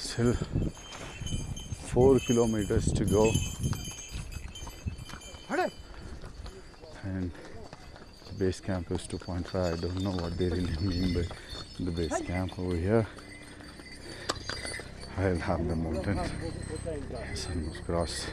Still four kilometers to go. And the base camp is 2.5. I don't know what they really mean by the base camp over here. I'll have the mountain. It's almost crossed.